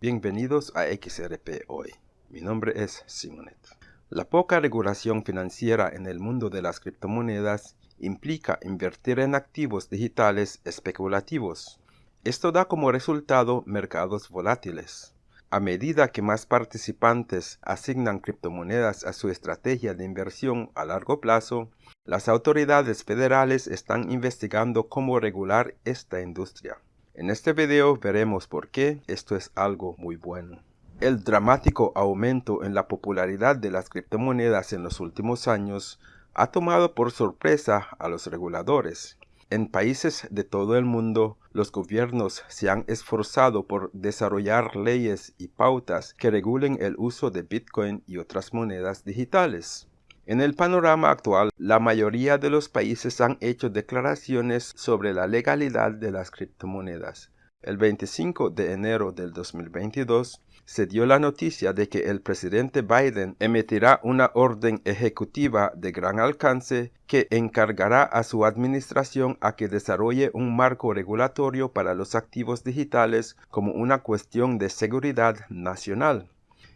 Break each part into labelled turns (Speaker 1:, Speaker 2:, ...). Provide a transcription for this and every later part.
Speaker 1: Bienvenidos a XRP Hoy. Mi nombre es Simonet. La poca regulación financiera en el mundo de las criptomonedas implica invertir en activos digitales especulativos. Esto da como resultado mercados volátiles. A medida que más participantes asignan criptomonedas a su estrategia de inversión a largo plazo, las autoridades federales están investigando cómo regular esta industria. En este video veremos por qué esto es algo muy bueno. El dramático aumento en la popularidad de las criptomonedas en los últimos años ha tomado por sorpresa a los reguladores en países de todo el mundo, los gobiernos se han esforzado por desarrollar leyes y pautas que regulen el uso de Bitcoin y otras monedas digitales. En el panorama actual, la mayoría de los países han hecho declaraciones sobre la legalidad de las criptomonedas. El 25 de enero del 2022, se dio la noticia de que el presidente Biden emitirá una orden ejecutiva de gran alcance que encargará a su administración a que desarrolle un marco regulatorio para los activos digitales como una cuestión de seguridad nacional.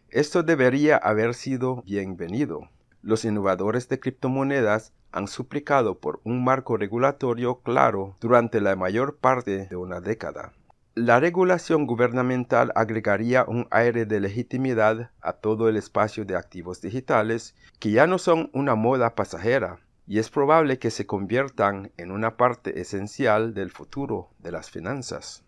Speaker 1: Esto debería haber sido bienvenido. Los innovadores de criptomonedas han suplicado por un marco regulatorio claro durante la mayor parte de una década. La regulación gubernamental agregaría un aire de legitimidad a todo el espacio de activos digitales que ya no son una moda pasajera y es probable que se conviertan en una parte esencial del futuro de las finanzas.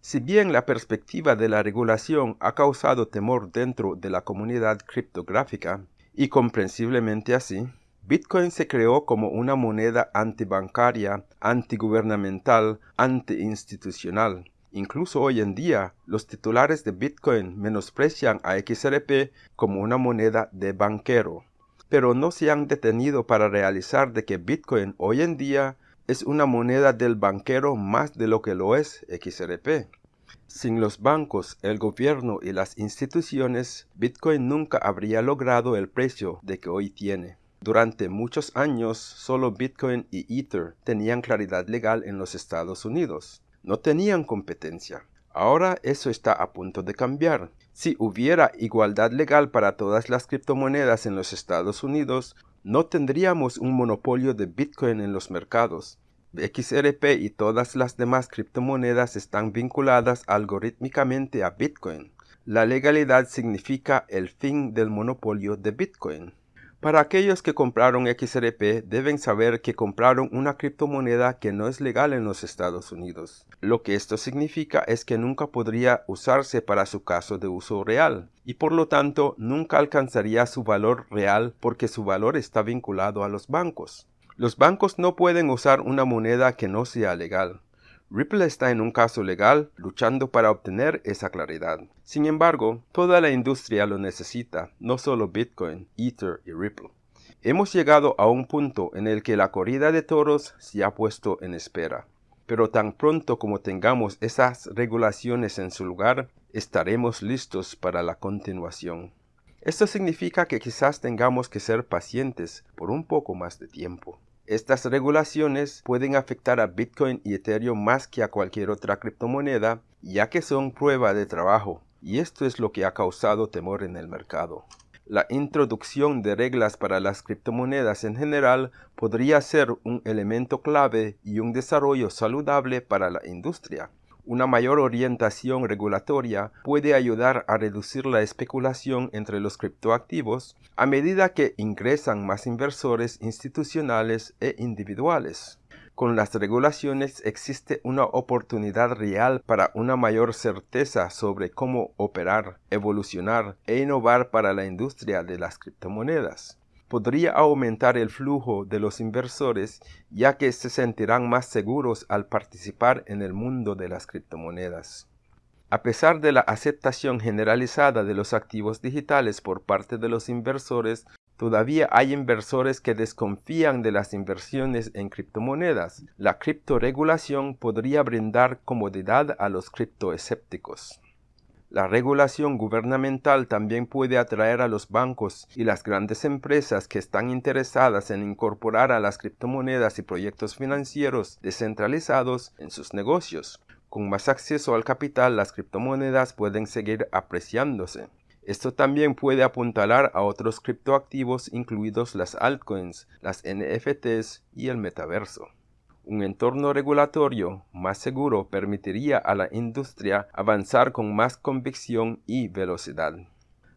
Speaker 1: Si bien la perspectiva de la regulación ha causado temor dentro de la comunidad criptográfica, y comprensiblemente así, Bitcoin se creó como una moneda antibancaria, antigubernamental, antiinstitucional, Incluso hoy en día, los titulares de Bitcoin menosprecian a XRP como una moneda de banquero, pero no se han detenido para realizar de que Bitcoin hoy en día es una moneda del banquero más de lo que lo es XRP. Sin los bancos, el gobierno y las instituciones, Bitcoin nunca habría logrado el precio de que hoy tiene. Durante muchos años, solo Bitcoin y Ether tenían claridad legal en los Estados Unidos no tenían competencia. Ahora eso está a punto de cambiar. Si hubiera igualdad legal para todas las criptomonedas en los Estados Unidos, no tendríamos un monopolio de Bitcoin en los mercados. XRP y todas las demás criptomonedas están vinculadas algorítmicamente a Bitcoin. La legalidad significa el fin del monopolio de Bitcoin. Para aquellos que compraron XRP, deben saber que compraron una criptomoneda que no es legal en los Estados Unidos. Lo que esto significa es que nunca podría usarse para su caso de uso real, y por lo tanto nunca alcanzaría su valor real porque su valor está vinculado a los bancos. Los bancos no pueden usar una moneda que no sea legal. Ripple está en un caso legal luchando para obtener esa claridad. Sin embargo, toda la industria lo necesita, no solo Bitcoin, Ether y Ripple. Hemos llegado a un punto en el que la corrida de toros se ha puesto en espera. Pero tan pronto como tengamos esas regulaciones en su lugar, estaremos listos para la continuación. Esto significa que quizás tengamos que ser pacientes por un poco más de tiempo. Estas regulaciones pueden afectar a Bitcoin y Ethereum más que a cualquier otra criptomoneda, ya que son prueba de trabajo, y esto es lo que ha causado temor en el mercado. La introducción de reglas para las criptomonedas en general podría ser un elemento clave y un desarrollo saludable para la industria. Una mayor orientación regulatoria puede ayudar a reducir la especulación entre los criptoactivos a medida que ingresan más inversores institucionales e individuales. Con las regulaciones existe una oportunidad real para una mayor certeza sobre cómo operar, evolucionar e innovar para la industria de las criptomonedas podría aumentar el flujo de los inversores ya que se sentirán más seguros al participar en el mundo de las criptomonedas. A pesar de la aceptación generalizada de los activos digitales por parte de los inversores, todavía hay inversores que desconfían de las inversiones en criptomonedas. La criptoregulación podría brindar comodidad a los criptoescépticos. La regulación gubernamental también puede atraer a los bancos y las grandes empresas que están interesadas en incorporar a las criptomonedas y proyectos financieros descentralizados en sus negocios. Con más acceso al capital, las criptomonedas pueden seguir apreciándose. Esto también puede apuntalar a otros criptoactivos incluidos las altcoins, las NFTs y el metaverso. Un entorno regulatorio más seguro permitiría a la industria avanzar con más convicción y velocidad.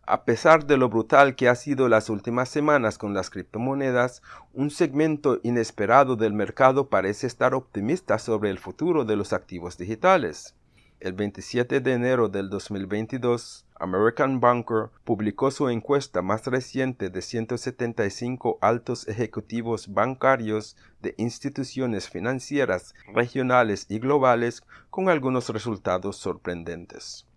Speaker 1: A pesar de lo brutal que ha sido las últimas semanas con las criptomonedas, un segmento inesperado del mercado parece estar optimista sobre el futuro de los activos digitales. El 27 de enero del 2022, American Banker publicó su encuesta más reciente de 175 altos ejecutivos bancarios de instituciones financieras regionales y globales con algunos resultados sorprendentes.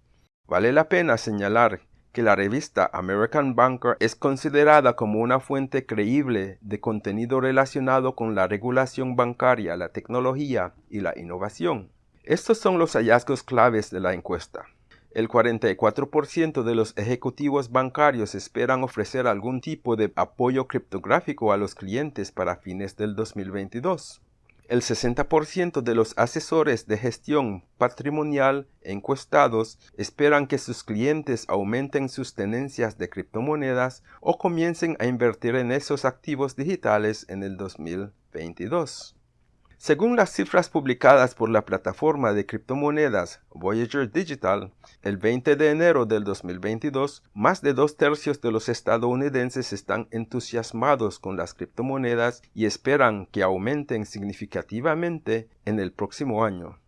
Speaker 1: Vale la pena señalar que la revista American Banker es considerada como una fuente creíble de contenido relacionado con la regulación bancaria, la tecnología y la innovación. Estos son los hallazgos claves de la encuesta. El 44% de los ejecutivos bancarios esperan ofrecer algún tipo de apoyo criptográfico a los clientes para fines del 2022. El 60% de los asesores de gestión patrimonial encuestados esperan que sus clientes aumenten sus tenencias de criptomonedas o comiencen a invertir en esos activos digitales en el 2022. Según las cifras publicadas por la plataforma de criptomonedas Voyager Digital, el 20 de enero del 2022, más de dos tercios de los estadounidenses están entusiasmados con las criptomonedas y esperan que aumenten significativamente en el próximo año.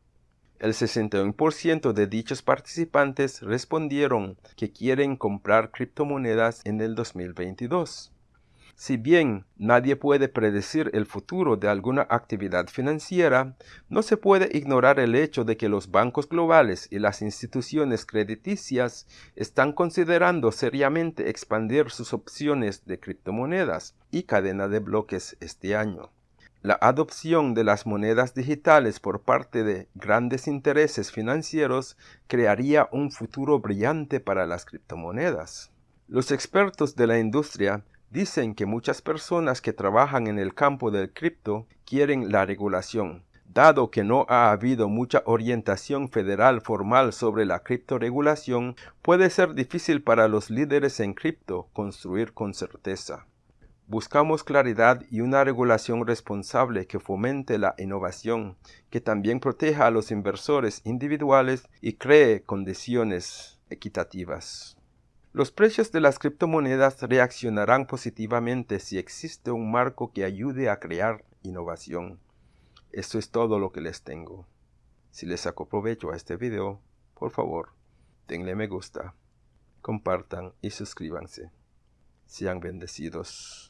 Speaker 1: El 61% de dichos participantes respondieron que quieren comprar criptomonedas en el 2022. Si bien nadie puede predecir el futuro de alguna actividad financiera, no se puede ignorar el hecho de que los bancos globales y las instituciones crediticias están considerando seriamente expandir sus opciones de criptomonedas y cadena de bloques este año. La adopción de las monedas digitales por parte de grandes intereses financieros crearía un futuro brillante para las criptomonedas. Los expertos de la industria Dicen que muchas personas que trabajan en el campo del cripto quieren la regulación. Dado que no ha habido mucha orientación federal formal sobre la criptoregulación, puede ser difícil para los líderes en cripto construir con certeza. Buscamos claridad y una regulación responsable que fomente la innovación, que también proteja a los inversores individuales y cree condiciones equitativas. Los precios de las criptomonedas reaccionarán positivamente si existe un marco que ayude a crear innovación. Esto es todo lo que les tengo. Si les saco provecho a este video, por favor, denle me gusta, compartan y suscríbanse. Sean bendecidos.